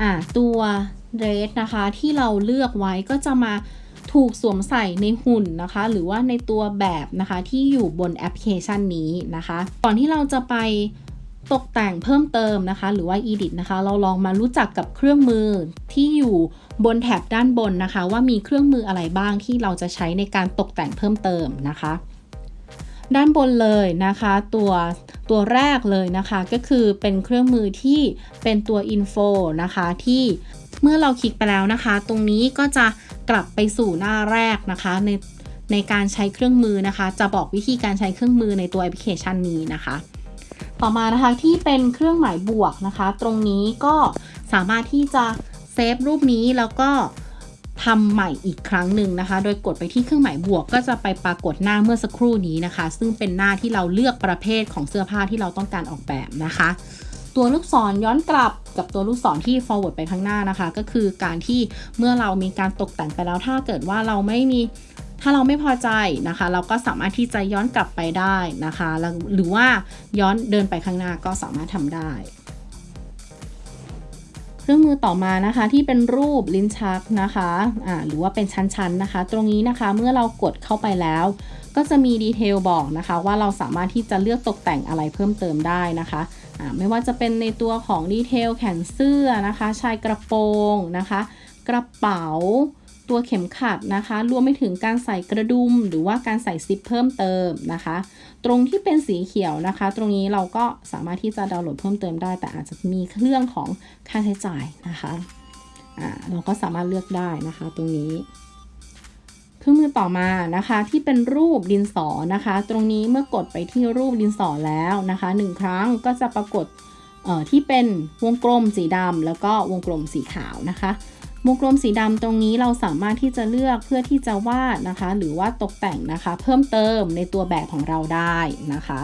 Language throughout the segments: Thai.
อ่าตัวเดรสนะคะที่เราเลือกไว้ก็จะมาถูกสวมใส่ในหุ่นนะคะ หรือว่าในตัวแบบนะคะที่อยู่บนแอปพลิเคชันนี้นะคะ ก่อนที่เราจะไปตกแต่งเพิ่มเติมนะคะ หรือว่า edit นะคะ เราลองมารู้จักกับเครื่องมือที่อยู่บนแถบด้านบนนะคะ ว่ามีเครื่องมืออะไรบ้างที่เราจะใช้ในการตกแต่งเพิ่มเติมนะคะ ด้านบนเลยนะคะ ตัวตัวแรกเลยนะคะ ก็คือเป็นเครื่องมือที่เป็นตัว info นะคะที่เมื่อเราคลิกไปแล้วนะคะ ตรงนี้ก็จะกลับไปสู่หน้าแรกนะคะ ในในการใช้เครื่องมือนะคะ จะบอกวิธีการใช้เครื่องมือในตัวแอปพลิเคชันนี้นะคะ ต่อมานะคะที่เป็นเครื่องหมายบวกนะคะ ตรงนี้ก็สามารถที่จะเซฟรูปนี้แล้วก็ ทำใหม่อีกครั้งหนึ่งนะคะ โดยกดไปที่เครื่องหมายบวกก็จะไปปรากฏหน้าเมื่อสักครู่นี้นะคะ ซึ่งเป็นหน้าที่เราเลือกประเภทของเสื้อผ้าที่เราต้องการออกแบบนะคะ ตัวลูกศรย้อนกลับกับตัวลูกศรที่ forward ไปข้างหน้านะคะ ก็คือการที่เมื่อเรามีการตกแต่งไปแล้วถ้าเกิดว่าเราไม่มีถ้าเราไม่พอใจนะคะ เราก็สามารถที่จะย้อนกลับไปได้นะคะ หรือว่าย้อนเดินไปข้างหน้าก็สามารถทำได้ เครื่องมือต่อมานะคะที่เป็นรูปลิ้นชักนะคะอ่าหรือว่าเป็นชั้นๆนะคะ ตรงนี้นะคะเมื่อเรากดเข้าไปแล้ว ก็จะมีดีเทลบอกนะคะ ว่าเราสามารถที่จะเลือกตกแต่งอะไรเพิ่มเติมได้นะคะอ่าไม่ว่าจะเป็นในตัวของดีเทลแขนเสื้อนะคะ ชายกระโปรงนะคะ กระเป๋า ตัวเข็มขัดนะคะ รวมไปถึงการใส่กระดุม หรือว่าการใส่ซิปเพิ่มเติมนะคะ ตรงที่เป็นสีเขียวนะคะ ตรงนี้เราก็สามารถที่จะดาวน์โหลดเพิ่มเติมได้ แต่อาจจะมีเรื่องของค่าใช้จ่ายนะคะอ่าเราก็สามารถเลือกได้นะคะ ตรงนี้เครื่องมือต่อมานะคะที่เป็นรูปดินสอนะคะ ตรงนี้เมื่อกดไปที่รูปดินสอแล้วนะคะหนึ่งครั้งก็จะปรากฏที่เป็นวงกลมสีดำแล้วก็วงกลมสีขาวนะคะ วงกลมสีดำตรงนี้เราสามารถที่จะเลือกเพื่อที่จะวาดนะคะ หรือว่าตกแต่งนะคะ เพิ่มเติมในตัวแบบของเราได้นะคะ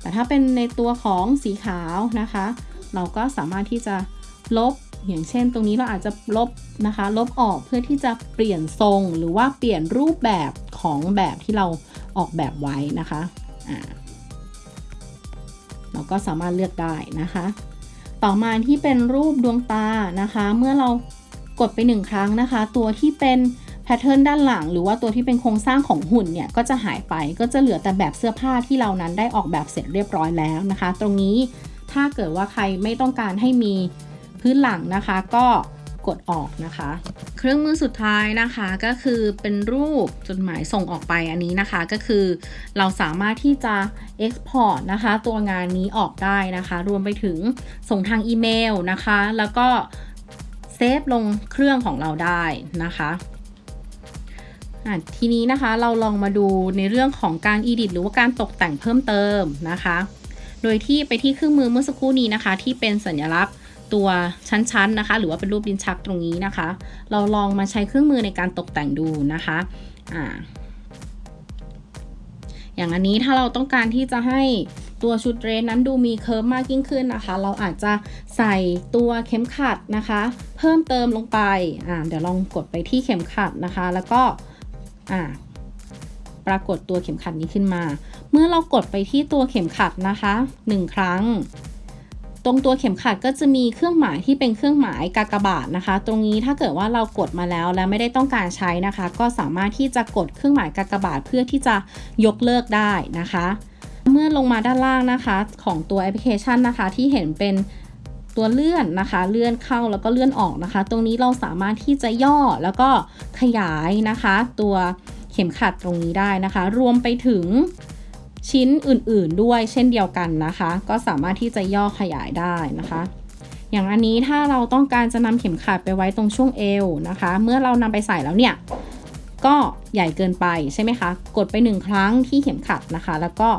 แต่ถ้าเป็นในตัวของสีขาวนะคะ เราก็สามารถที่จะลบอย่างเช่น ตรงนี้เราอาจจะลบนะคะ ลบออกเพื่อที่จะเปลี่ยนทรง หรือว่าเปลี่ยนรูปแบบของแบบที่เราออกแบบไว้นะคะเราก็สามารถเลือกได้นะคะ ต่อมาที่เป็นรูปดวงตานะคะ เมื่อเรา กดไปหนึ่งครั้งนะคะ ตัวที่เป็นแพทเทิร์นด้านหลัง หรือว่าตัวที่เป็นโครงสร้างของหุ่นเนี่ยก็จะหายไปก็จะเหลือแต่แบบเสื้อผ้าที่เรานั้นได้ออกแบบเสร็จเรียบร้อยแล้วนะคะ ตรงนี้ถ้าเกิดว่าใครไม่ต้องการให้มีพื้นหลังนะคะ ก็กดออกนะคะ เครื่องมือสุดท้ายนะคะก็คือเป็นรูปจดหมายส่งออกไปอันนี้นะคะก็คือเราสามารถที่จะ Export นะคะ ตัวงานนี้ออกได้นะคะ รวมไปถึงส่งทางอีเมลนะคะ แล้วก็ ซฟลงเครื่องของเราได้นะคะทีนี้นะคะเราลองมาดูในเรื่องของการ edit หรือว่าการตกแต่งเพิ่มเติมนะคะ โดยที่ไปที่เครื่องมือเมื่อสักครู่นี้นะคะ ที่เป็นสัญลักษณ์ตัวชั้นๆนะคะ หรือว่าเป็นรูปดินชักตรงนี้นะคะ เราลองมาใช้เครื่องมือในการตกแต่งดูนะคะอ่าอย่างอันนี้ถ้าเราต้องการที่จะให้ ตัวชุดเรสนั้นดูมีเคิร์ฟมากยิ่งขึ้นนะคะ เราอาจจะใส่ตัวเข็มขัดนะคะ เพิ่มเติมลงไปอ่าเดี๋ยวลองกดไปที่เข็มขัดนะคะ แล้วก็อ่าปรากฏตัวเข็มขัดนี้ขึ้นมา เมื่อเรากดไปที่ตัวเข็มขัดนะคะ 1 ครั้ง ตรงตัวเข็มขัดก็จะมีเครื่องหมายที่เป็นเครื่องหมายกากบาทนะคะ ตรงนี้ถ้าเกิดว่าเรากดมาแล้วแล้วไม่ได้ต้องการใช้นะคะ ก็สามารถที่จะกดเครื่องหมายกากบาทเพื่อที่จะยกเลิกได้นะคะ เมื่อลงมาด้านล่างนะคะ ของตัวแอปพลิเคชันนะคะ ที่เห็นเป็นตัวเลื่อนนะคะ เลื่อนเข้าแล้วก็เลื่อนออกนะคะ ตรงนี้เราสามารถที่จะย่อแล้วก็ขยายนะคะ ตัวเข็มขัดตรงนี้ได้นะคะ รวมไปถึงชิ้นอื่นๆด้วยเช่นเดียวกันนะคะ ก็สามารถที่จะย่อขยายได้นะคะ อย่างอันนี้ถ้าเราต้องการจะนำเข็มขัดไปไว้ตรงช่วงเอวนะคะ เมื่อเรานำไปใส่แล้วเนี่ย ก็ใหญ่เกินไปใช่ไหมคะ กดไปหนึ่งครั้งที่เข็มขัดนะคะ แล้วก็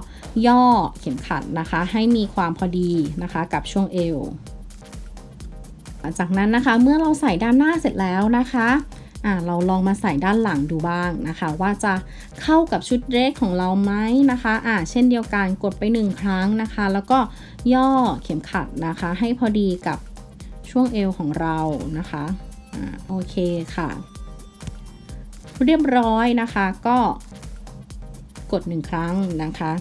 ย่อเข็มขัดนะคะ ให้มีความพอดีนะคะกับช่วงเอวจากนั้นนะคะเมื่อเราใส่ด้านหน้าเสร็จแล้วนะคะอ่าเราลองมาใส่ด้านหลังดูบ้างนะคะ ว่าจะเข้ากับชุดเดรสของเราไหมนะคะอ่าเช่นเดียวกันกดไปหนึ่งครั้งนะคะ แล้วก็ย่อเข็มขัดนะคะ ให้พอดีกับช่วงเอวของเรานะคะอ่าโอเคค่ะ เรียบร้อยนะคะ ก็กดหนึ่งครั้งนะคะ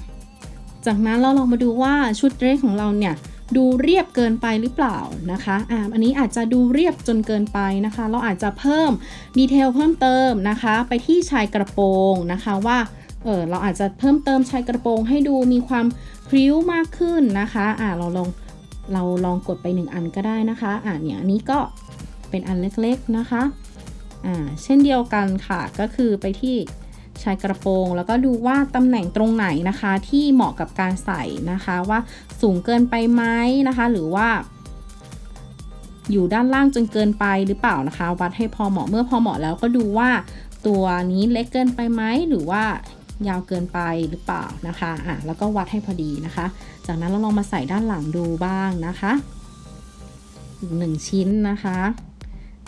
จากนั้นเราลองมาดูว่าชุดเดรสของเราเนี่ยดูเรียบเกินไปหรือเปล่านะคะอ่าอันนี้อาจจะดูเรียบจนเกินไปนะคะ เราอาจจะเพิ่มดีเทลเพิ่มเติมนะคะ ไปที่ชายกระโปรงนะคะว่าเออเราอาจจะเพิ่มเติมชายกระโปรงให้ดูมีความพริ้วมากขึ้นนะคะอ่าเราลองเราลองกดไปหนึ่งอันก็ได้นะคะอ่าเนี่ยอันนี้ก็เป็นอันเล็กๆนะคะ อ่าเช่นเดียวกันค่ะก็คือไปที่ชายกระโปรง แล้วก็ดูว่าตำแหน่งตรงไหนนะคะ ที่เหมาะกับการใส่นะคะว่าสูงเกินไปไหมนะคะ หรือว่า อยู่ด้านล่างจนเกินไปหรือเปล่านะคะ วัดให้พอเหมาะเมื่อพอเหมาะแล้วก็ดูว่าตัวนี้เล็กเกินไปไหมหรือว่ายาวเกินไปหรือเปล่านะคะอะแล้วก็วัดให้พอดีนะคะ จากนั้นเราลองมาใส่ด้านหลังดูบ้างนะคะอีกหนึ่งชิ้นนะคะ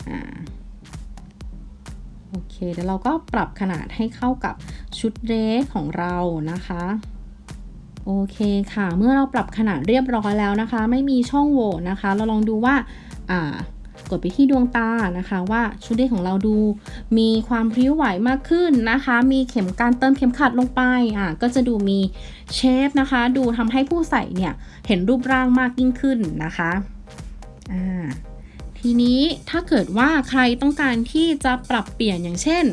อ่า โอเค เดี๋ยวเราก็ปรับขนาดให้เข้ากับชุดเดรสของเรานะคะโอเคค่ะ เมื่อเราปรับขนาดเรียบร้อยแล้วนะคะ ไม่มีช่องโหว่นะคะ เราลองดูว่าอ่ากดไปที่ดวงตานะคะว่าชุดเดรสของเราดู มีความพริ้วไหวมากขึ้นนะคะ มีเข็มการเติมเข็มขัดลงไปอ่าก็จะดูมีเชฟนะคะ ดูทำให้ผู้ใส่เนี่ย เห็นรูปร่างมากยิ่งขึ้นนะคะอ่า ทีนี้ถ้าเกิดว่าใครต้องการที่จะปรับเปลี่ยนอย่างเช่น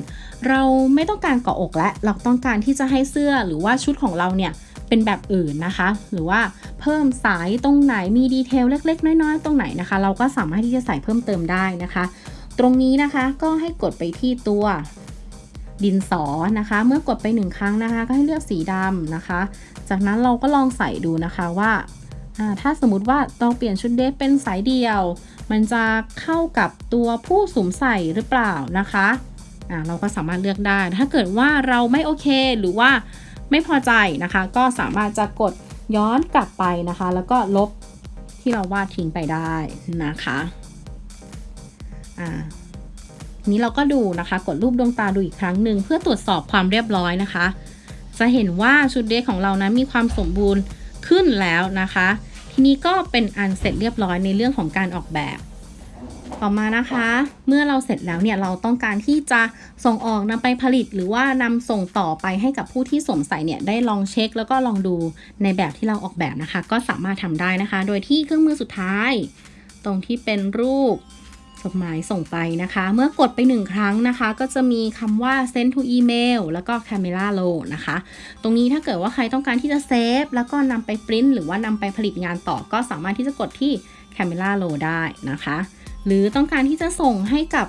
เราไม่ต้องการเกาะอกและเราต้องการที่จะให้เสื้อหรือว่าชุดของเราเนี่ยเป็นแบบอื่นนะคะ หรือว่าเพิ่มสายตรงไหนมีดีเทลเล็ก ๆ น้อยๆ ตรงไหนนะคะ เราก็สามารถที่จะใส่เพิ่มเติมได้นะคะ ตรงนี้นะคะก็ให้กดไปที่ตัวดินสอนะคะ เมื่อกดไปหนึ่งครั้งนะคะ ก็ให้เลือกสีดำนะคะ จากนั้นเราก็ลองใส่ดูนะคะว่าถ้าสมมติว่าเราเปลี่ยนชุดเดฟเป็นสายเดียว มันจะเข้ากับตัวผู้สวมใส่หรือเปล่านะคะอ่าเราก็สามารถเลือกได้ ถ้าเกิดว่าเราไม่โอเคหรือว่าไม่พอใจนะคะ ก็สามารถจะกดย้อนกลับไปนะคะ แล้วก็ลบที่เราวาดทิ้งไปได้นะคะอ่านี้เราก็ดูนะคะ กดรูปดวงตาดูอีกครั้งหนึ่งเพื่อตรวจสอบความเรียบร้อยนะคะ จะเห็นว่าชุดเดรสของเรานะมีความสมบูรณ์ขึ้นแล้วนะคะ นี้ก็เป็นอันเสร็จเรียบร้อยในเรื่องของการออกแบบ ต่อมานะคะ เมื่อเราเสร็จแล้วเนี่ยเราต้องการที่จะส่งออกนำไปผลิต หรือว่านำส่งต่อไปให้กับผู้ที่สวมใส่เนี่ยได้ลองเช็ค แล้วก็ลองดูในแบบที่เราออกแบบนะคะ ก็สามารถทำได้นะคะ โดยที่เครื่องมือสุดท้าย ตรงที่เป็นรูป จดหมายส่งไปนะคะ เมื่อกดไปหนึ่งครั้งนะคะ ก็จะมีคำว่า send to email แล้วก็ camera roll นะคะ ตรงนี้ถ้าเกิดว่าใครต้องการที่จะเซฟแล้วก็นำไปปริ้นหรือว่านำไปผลิตงานต่อก็สามารถที่จะกดที่ camera roll ได้นะคะ หรือต้องการที่จะส่งให้กับ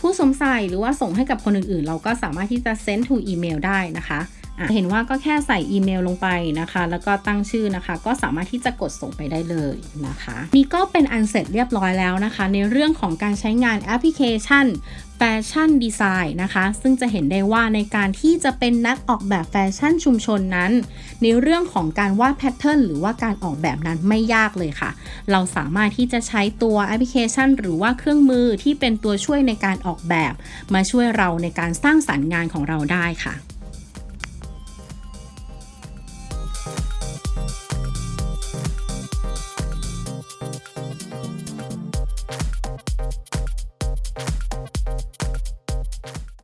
ผู้สวมใส่หรือว่าส่งให้กับคนอื่นๆ เราก็สามารถที่จะ send to email ได้นะคะ เห็นว่าก็แค่ใส่อีเมลลงไปนะคะ แล้วก็ตั้งชื่อนะคะ ก็สามารถที่จะกดส่งไปได้เลยนะคะ นี่ก็เป็นอันเสร็จเรียบร้อยแล้วนะคะ ในเรื่องของการใช้งานแอปพลิเคชันfashion design นะคะ ซึ่งจะเห็นได้ว่าในการที่จะเป็นนักออกแบบแฟชั่นชุมชนนั้น ในเรื่องของการวาด pattern หรือว่าการออกแบบนั้นไม่ยากเลยค่ะ เราสามารถที่จะใช้ตัวแอปพลิเคชัน หรือว่าเครื่องมือที่เป็นตัวช่วยในการออกแบบ มาช่วยเราในการสร้างสรรค์งานของเราได้ค่ะ